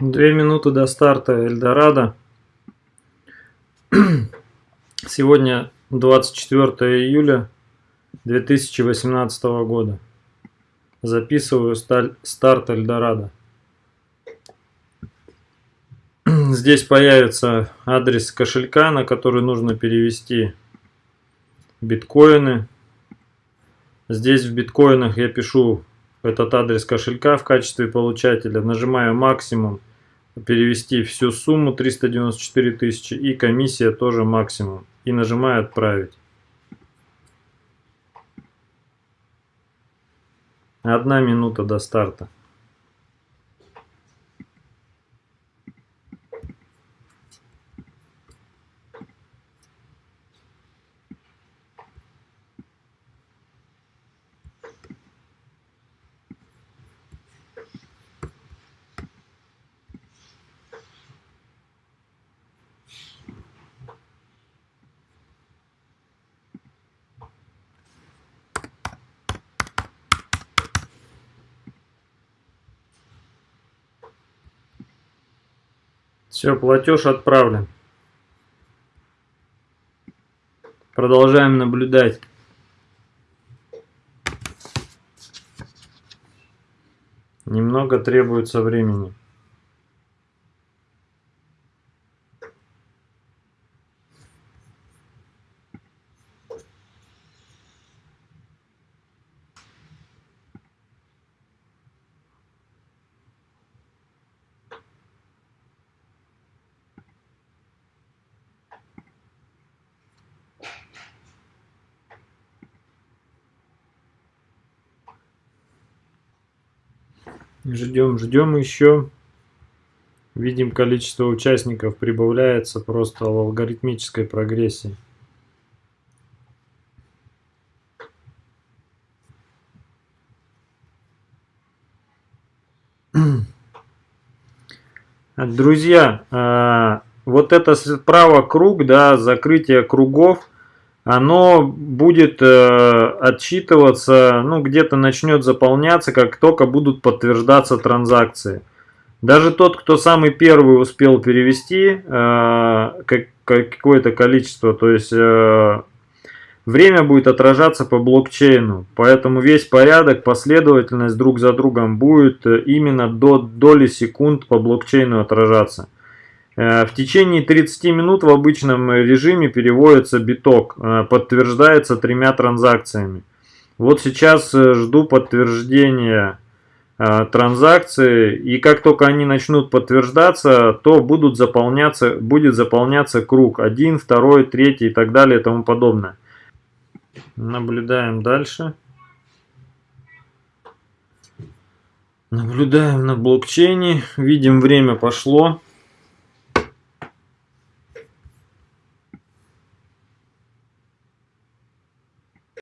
Две минуты до старта Эльдорадо. Сегодня 24 июля 2018 года. Записываю старт Эльдорадо. Здесь появится адрес кошелька, на который нужно перевести биткоины. Здесь в биткоинах я пишу этот адрес кошелька в качестве получателя. Нажимаю максимум перевести всю сумму 394 тысячи и комиссия тоже максимум. И нажимаю отправить. Одна минута до старта. Все, платеж отправлен. Продолжаем наблюдать. Немного требуется времени. Ждем, ждем еще. Видим, количество участников прибавляется просто в алгоритмической прогрессии. Друзья, а, вот это справа круг, да, закрытие кругов, оно будет э, отчитываться, ну где-то начнет заполняться, как только будут подтверждаться транзакции. Даже тот, кто самый первый успел перевести э, как, какое-то количество, то есть э, время будет отражаться по блокчейну. Поэтому весь порядок, последовательность друг за другом будет именно до доли секунд по блокчейну отражаться. Э, в течение 30 минут в обычном режиме переводится биток, э, подтверждается тремя транзакциями. Вот сейчас э, жду подтверждения транзакции, и как только они начнут подтверждаться, то будут заполняться, будет заполняться круг 1, 2, 3 и так далее и тому подобное. Наблюдаем дальше. Наблюдаем на блокчейне, видим время пошло.